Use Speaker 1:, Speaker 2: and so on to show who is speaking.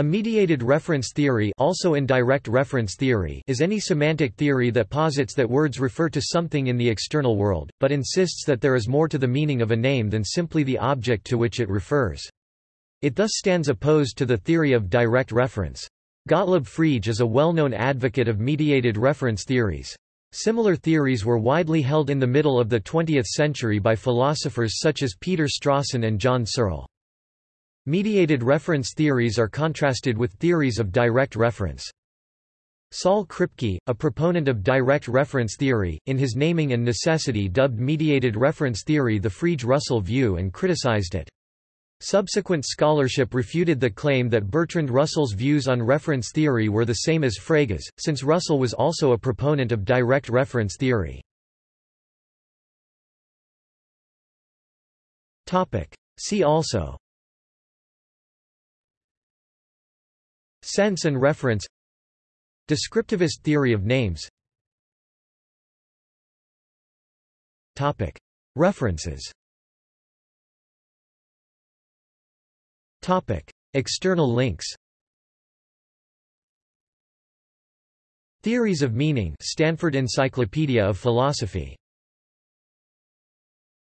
Speaker 1: A mediated reference theory also indirect reference theory is any semantic theory that posits that words refer to something in the external world, but insists that there is more to the meaning of a name than simply the object to which it refers. It thus stands opposed to the theory of direct reference. Gottlob Frege is a well-known advocate of mediated reference theories. Similar theories were widely held in the middle of the 20th century by philosophers such as Peter Strawson and John Searle. Mediated reference theories are contrasted with theories of direct reference. Saul Kripke, a proponent of direct reference theory, in his Naming and Necessity dubbed mediated reference theory the Frege-Russell view and criticized it. Subsequent scholarship refuted the claim that Bertrand Russell's views on reference theory were the same as Frege's, since Russell was also a proponent of direct reference theory. See also Sense and reference. Descriptivist theory of names. Topic. References. Topic. External links. Theories of Meaning. Stanford Encyclopedia of Philosophy